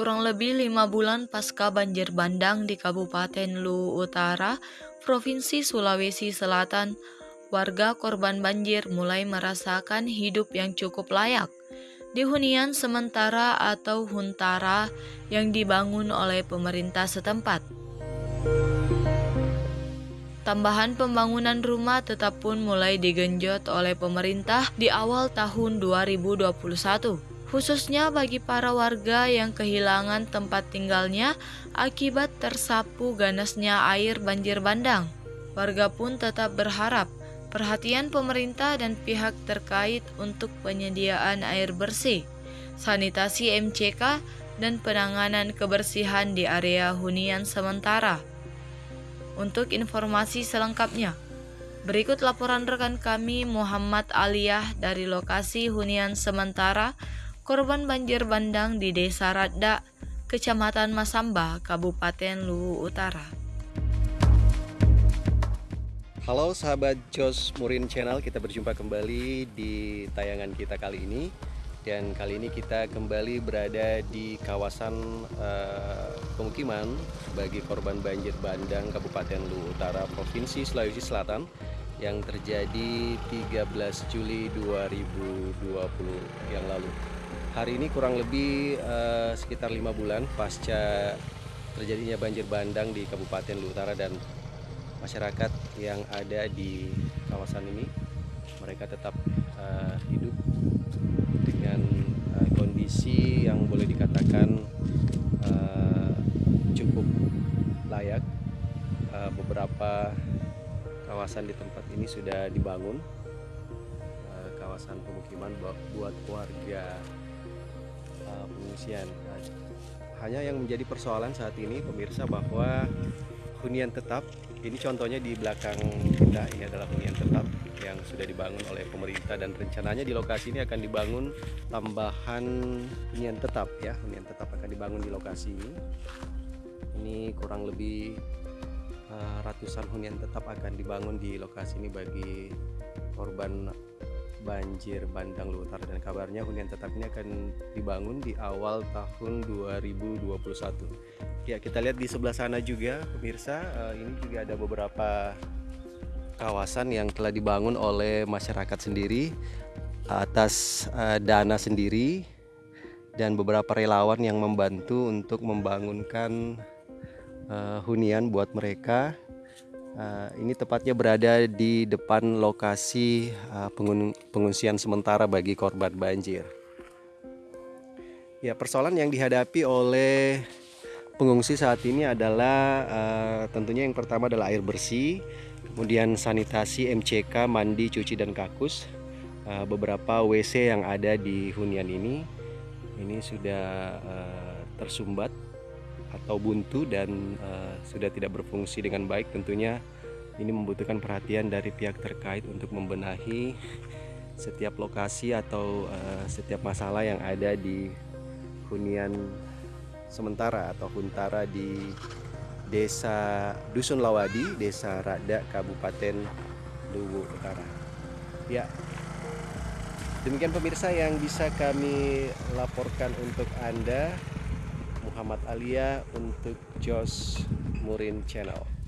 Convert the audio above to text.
Kurang lebih lima bulan pasca banjir bandang di Kabupaten Luwu Utara, Provinsi Sulawesi Selatan, warga korban banjir mulai merasakan hidup yang cukup layak di hunian sementara atau huntara yang dibangun oleh pemerintah setempat. Tambahan pembangunan rumah tetap pun mulai digenjot oleh pemerintah di awal tahun 2021 khususnya bagi para warga yang kehilangan tempat tinggalnya akibat tersapu ganasnya air banjir bandang. Warga pun tetap berharap perhatian pemerintah dan pihak terkait untuk penyediaan air bersih, sanitasi MCK, dan penanganan kebersihan di area hunian sementara. Untuk informasi selengkapnya, berikut laporan rekan kami Muhammad Aliyah dari lokasi hunian sementara korban banjir bandang di Desa Radda, Kecamatan Masamba, Kabupaten Luwu Utara. Halo sahabat Jos Murin Channel, kita berjumpa kembali di tayangan kita kali ini dan kali ini kita kembali berada di kawasan uh, pemukiman bagi korban banjir bandang Kabupaten Luwu Utara Provinsi Sulawesi Selatan yang terjadi 13 Juli 2020 yang lalu. Hari ini kurang lebih uh, sekitar lima bulan pasca terjadinya banjir bandang di Kabupaten Luwu Utara dan masyarakat yang ada di kawasan ini mereka tetap uh, hidup yang boleh dikatakan uh, cukup layak uh, beberapa kawasan di tempat ini sudah dibangun kawasan pemukiman buat warga uh, pengungsian. Hanya yang menjadi persoalan saat ini pemirsa bahwa hunian tetap. Ini contohnya di belakang kita. Ini adalah hunian tetap yang sudah dibangun oleh pemerintah dan rencananya di lokasi ini akan dibangun tambahan hunian tetap ya. Hunian tetap akan dibangun di lokasi ini. Ini kurang lebih uh, ratusan hunian tetap akan dibangun di lokasi ini bagi korban banjir bandang Utara dan kabarnya hunian tetap ini akan dibangun di awal tahun 2021 ya kita lihat di sebelah sana juga pemirsa. Uh, ini juga ada beberapa kawasan yang telah dibangun oleh masyarakat sendiri atas uh, dana sendiri dan beberapa relawan yang membantu untuk membangunkan uh, hunian buat mereka Uh, ini tepatnya berada di depan lokasi uh, pengungsian sementara bagi korban banjir. Ya, persoalan yang dihadapi oleh pengungsi saat ini adalah uh, tentunya yang pertama adalah air bersih, kemudian sanitasi MCK, mandi, cuci dan kakus. Beberapa WC yang ada di hunian ini ini sudah tersumbat atau buntu dan uh, sudah tidak berfungsi dengan baik tentunya ini membutuhkan perhatian dari pihak terkait untuk membenahi setiap lokasi atau uh, setiap masalah yang ada di hunian sementara atau huntara di Desa Dusun Lawadi, Desa Rada, Kabupaten Luwu Utara. Ya, demikian pemirsa yang bisa kami laporkan untuk Anda. Muhammad Alia untuk Jos Murin Channel.